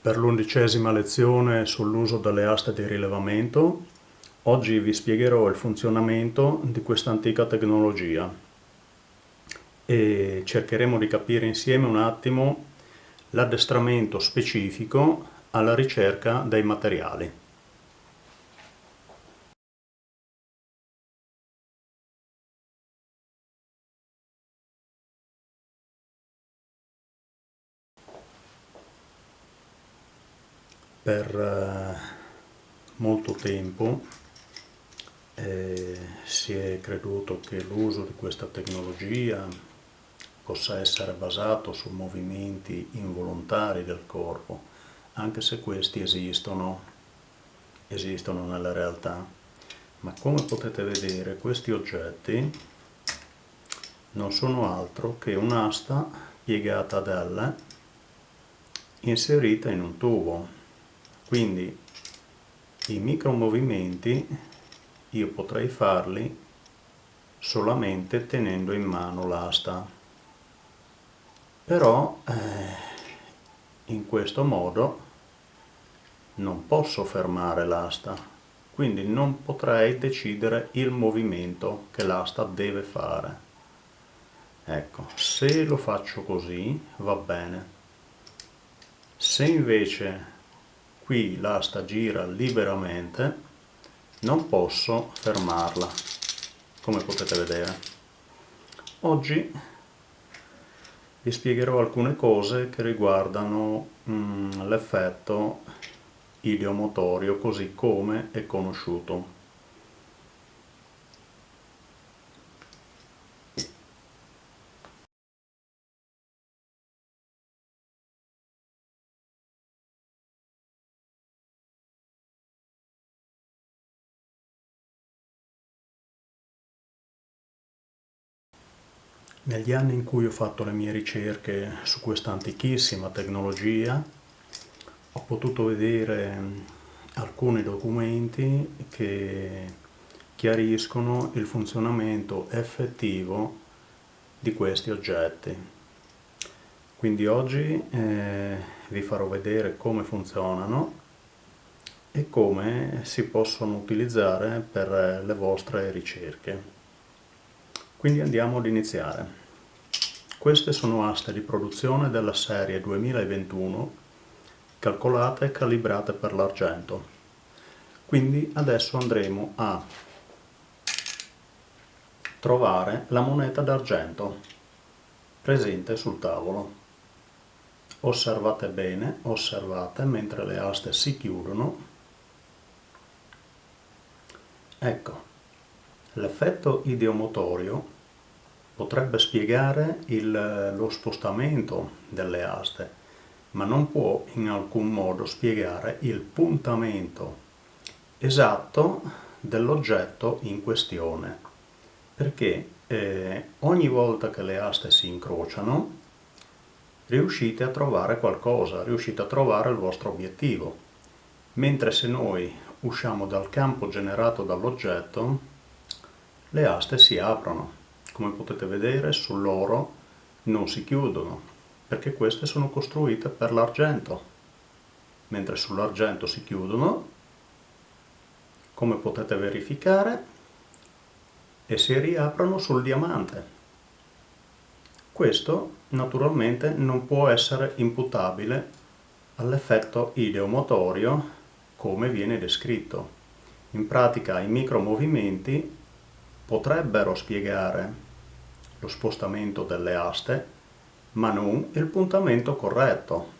Per l'undicesima lezione sull'uso delle aste di rilevamento, oggi vi spiegherò il funzionamento di questa antica tecnologia e cercheremo di capire insieme un attimo l'addestramento specifico alla ricerca dei materiali. Per eh, molto tempo eh, si è creduto che l'uso di questa tecnologia possa essere basato su movimenti involontari del corpo, anche se questi esistono, esistono nella realtà. Ma come potete vedere questi oggetti non sono altro che un'asta piegata ad L inserita in un tubo quindi i micromovimenti io potrei farli solamente tenendo in mano l'asta. Però eh, in questo modo non posso fermare l'asta quindi non potrei decidere il movimento che l'asta deve fare. Ecco se lo faccio così va bene. Se invece qui l'asta gira liberamente non posso fermarla come potete vedere. Oggi vi spiegherò alcune cose che riguardano mm, l'effetto ideomotorio così come è conosciuto Negli anni in cui ho fatto le mie ricerche su questa antichissima tecnologia ho potuto vedere alcuni documenti che chiariscono il funzionamento effettivo di questi oggetti. Quindi oggi eh, vi farò vedere come funzionano e come si possono utilizzare per le vostre ricerche. Quindi andiamo ad iniziare. Queste sono aste di produzione della serie 2021 calcolate e calibrate per l'argento. Quindi adesso andremo a trovare la moneta d'argento presente sul tavolo. Osservate bene, osservate mentre le aste si chiudono. Ecco, L'effetto ideomotorio potrebbe spiegare il, lo spostamento delle aste, ma non può in alcun modo spiegare il puntamento esatto dell'oggetto in questione, perché eh, ogni volta che le aste si incrociano riuscite a trovare qualcosa, riuscite a trovare il vostro obiettivo, mentre se noi usciamo dal campo generato dall'oggetto le aste si aprono. Come potete vedere sull'oro non si chiudono, perché queste sono costruite per l'argento, mentre sull'argento si chiudono, come potete verificare, e si riaprono sul diamante. Questo naturalmente non può essere imputabile all'effetto ideomotorio come viene descritto. In pratica i micromovimenti potrebbero spiegare lo spostamento delle aste, ma non il puntamento corretto.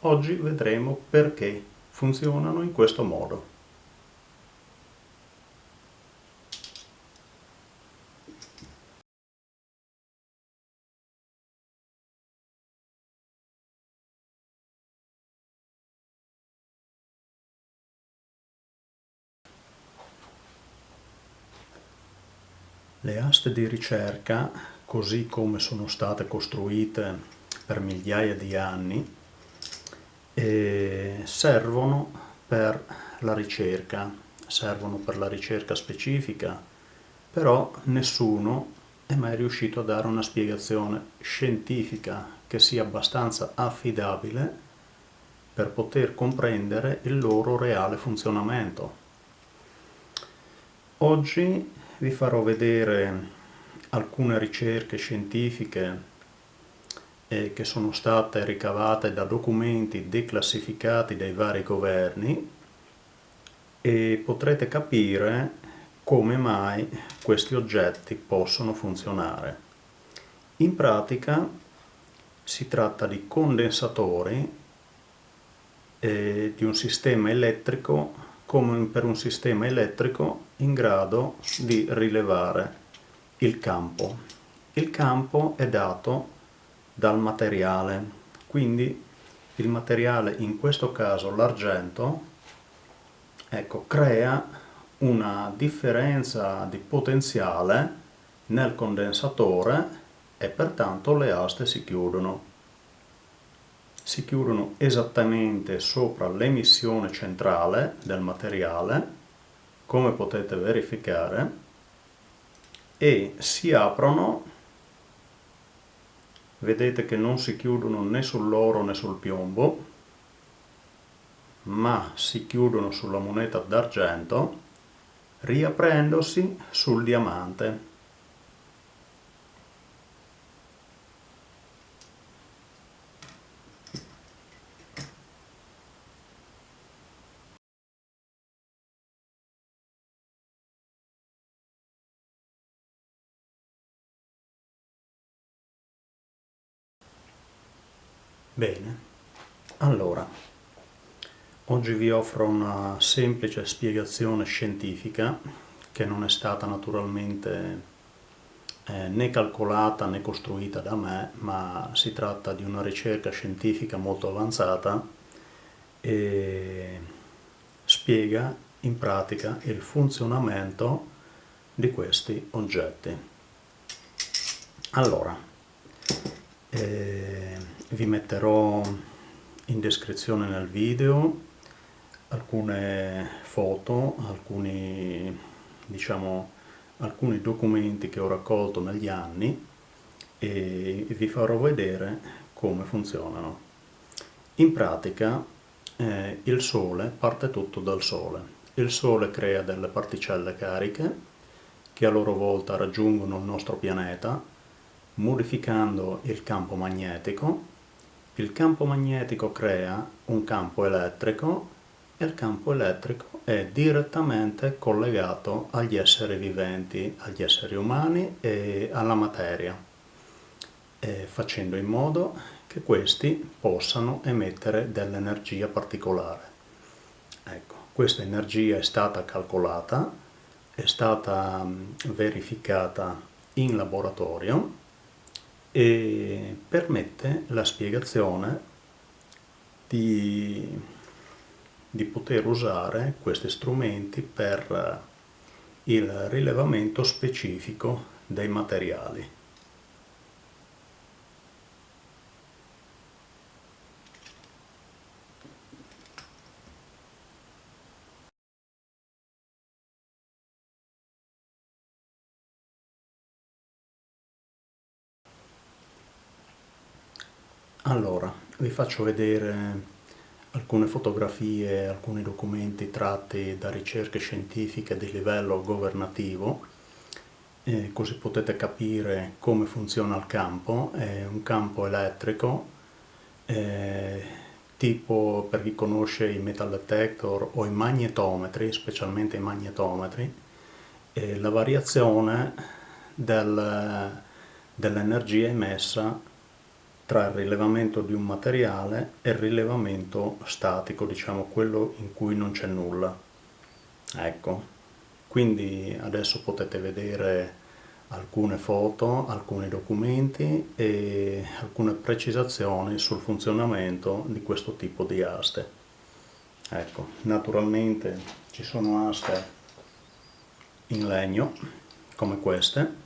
Oggi vedremo perché funzionano in questo modo. Le aste di ricerca, così come sono state costruite per migliaia di anni, eh, servono per la ricerca, servono per la ricerca specifica, però nessuno è mai riuscito a dare una spiegazione scientifica che sia abbastanza affidabile per poter comprendere il loro reale funzionamento. Oggi vi farò vedere alcune ricerche scientifiche eh, che sono state ricavate da documenti declassificati dai vari governi e potrete capire come mai questi oggetti possono funzionare. In pratica si tratta di condensatori eh, di un sistema elettrico come per un sistema elettrico in grado di rilevare il campo. Il campo è dato dal materiale, quindi il materiale, in questo caso l'argento, ecco, crea una differenza di potenziale nel condensatore e pertanto le aste si chiudono. Si chiudono esattamente sopra l'emissione centrale del materiale, come potete verificare, e si aprono vedete che non si chiudono né sull'oro né sul piombo ma si chiudono sulla moneta d'argento riaprendosi sul diamante Bene, allora, oggi vi offro una semplice spiegazione scientifica che non è stata naturalmente eh, né calcolata né costruita da me, ma si tratta di una ricerca scientifica molto avanzata e spiega in pratica il funzionamento di questi oggetti. Allora, eh, vi metterò in descrizione nel video alcune foto, alcuni, diciamo, alcuni documenti che ho raccolto negli anni e vi farò vedere come funzionano. In pratica eh, il Sole parte tutto dal Sole. Il Sole crea delle particelle cariche che a loro volta raggiungono il nostro pianeta modificando il campo magnetico il campo magnetico crea un campo elettrico e il campo elettrico è direttamente collegato agli esseri viventi, agli esseri umani e alla materia, facendo in modo che questi possano emettere dell'energia particolare. Ecco, questa energia è stata calcolata, è stata verificata in laboratorio e permette la spiegazione di, di poter usare questi strumenti per il rilevamento specifico dei materiali. Allora, vi faccio vedere alcune fotografie, alcuni documenti tratti da ricerche scientifiche di livello governativo, eh, così potete capire come funziona il campo. È un campo elettrico, eh, tipo per chi conosce i metal detector o i magnetometri, specialmente i magnetometri, eh, la variazione del, dell'energia emessa tra il rilevamento di un materiale e il rilevamento statico, diciamo quello in cui non c'è nulla. Ecco, quindi adesso potete vedere alcune foto, alcuni documenti e alcune precisazioni sul funzionamento di questo tipo di aste. Ecco, naturalmente ci sono aste in legno, come queste,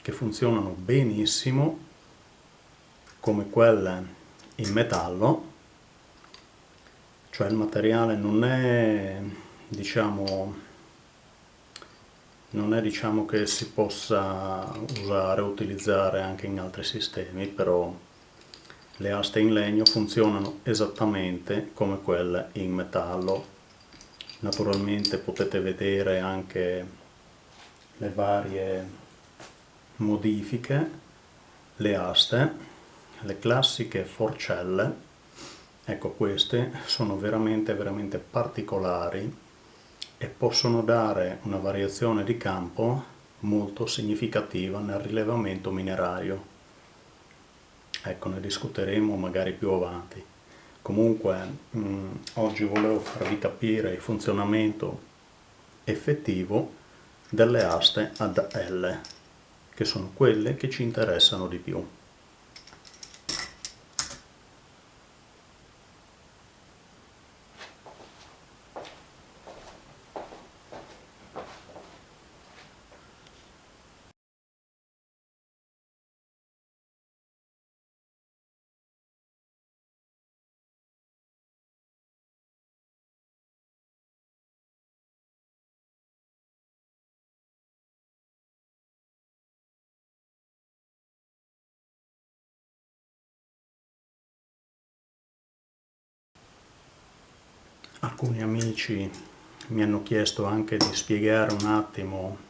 che funzionano benissimo come quelle in metallo, cioè il materiale non è diciamo non è diciamo che si possa usare o utilizzare anche in altri sistemi, però le aste in legno funzionano esattamente come quelle in metallo. Naturalmente potete vedere anche le varie modifiche le aste le classiche forcelle ecco queste sono veramente veramente particolari e possono dare una variazione di campo molto significativa nel rilevamento minerario. Ecco ne discuteremo magari più avanti. Comunque mh, oggi volevo farvi capire il funzionamento effettivo delle aste ad L che sono quelle che ci interessano di più alcuni amici mi hanno chiesto anche di spiegare un attimo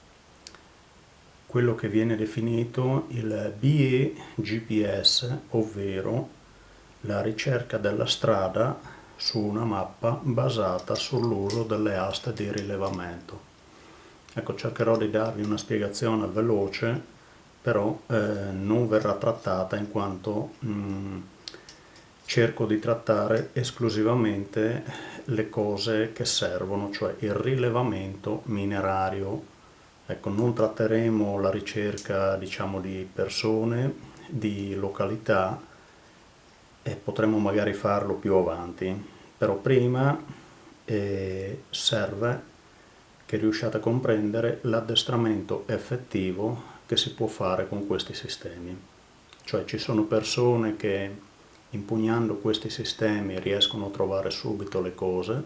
quello che viene definito il BE GPS, ovvero la ricerca della strada su una mappa basata sull'uso delle aste di rilevamento. Ecco, cercherò di darvi una spiegazione veloce, però eh, non verrà trattata in quanto mh, mm, cerco di trattare esclusivamente le cose che servono, cioè il rilevamento minerario. Ecco, non tratteremo la ricerca diciamo, di persone, di località e potremo magari farlo più avanti, però prima eh, serve che riusciate a comprendere l'addestramento effettivo che si può fare con questi sistemi. Cioè ci sono persone che impugnando questi sistemi riescono a trovare subito le cose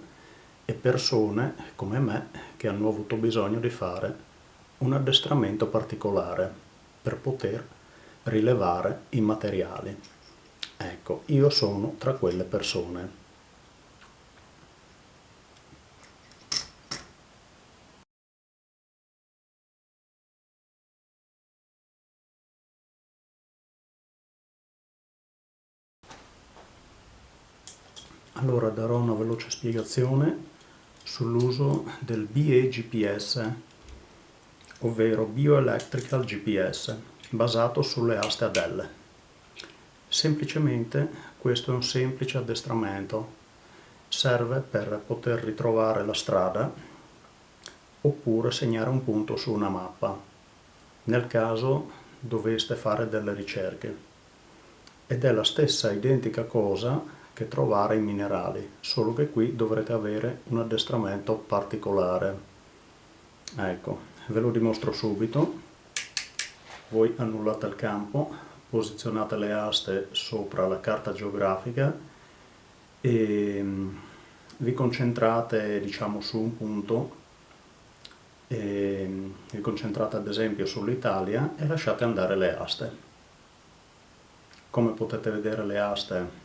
e persone come me che hanno avuto bisogno di fare un addestramento particolare per poter rilevare i materiali. Ecco, io sono tra quelle persone. Allora darò una veloce spiegazione sull'uso del BEGPS, ovvero Bioelectrical GPS, basato sulle aste ad L. Semplicemente questo è un semplice addestramento, serve per poter ritrovare la strada oppure segnare un punto su una mappa, nel caso doveste fare delle ricerche. Ed è la stessa identica cosa che trovare i minerali, solo che qui dovrete avere un addestramento particolare. Ecco, ve lo dimostro subito. Voi annullate il campo, posizionate le aste sopra la carta geografica e mm, vi concentrate diciamo su un punto mm, vi concentrate ad esempio sull'Italia e lasciate andare le aste. Come potete vedere le aste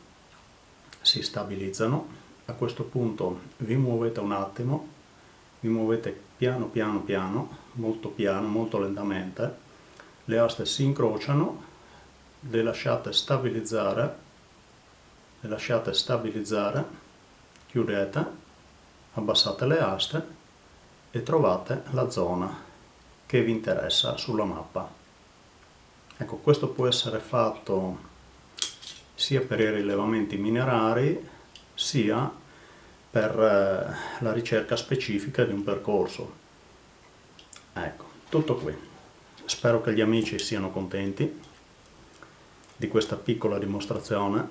si stabilizzano, a questo punto vi muovete un attimo, vi muovete piano piano piano, molto piano, molto lentamente, le aste si incrociano, le lasciate stabilizzare, le lasciate stabilizzare, chiudete, abbassate le aste e trovate la zona che vi interessa sulla mappa. Ecco, questo può essere fatto sia per i rilevamenti minerari sia per eh, la ricerca specifica di un percorso. Ecco, tutto qui. Spero che gli amici siano contenti di questa piccola dimostrazione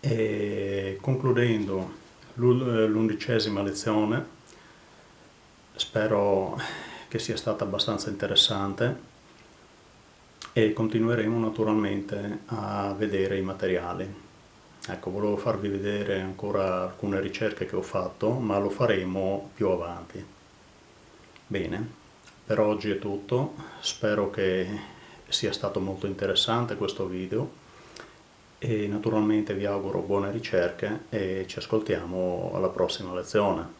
e concludendo l'undicesima lezione spero che sia stata abbastanza interessante e continueremo naturalmente a vedere i materiali. Ecco, volevo farvi vedere ancora alcune ricerche che ho fatto, ma lo faremo più avanti. Bene, per oggi è tutto, spero che sia stato molto interessante questo video e naturalmente vi auguro buone ricerche e ci ascoltiamo alla prossima lezione.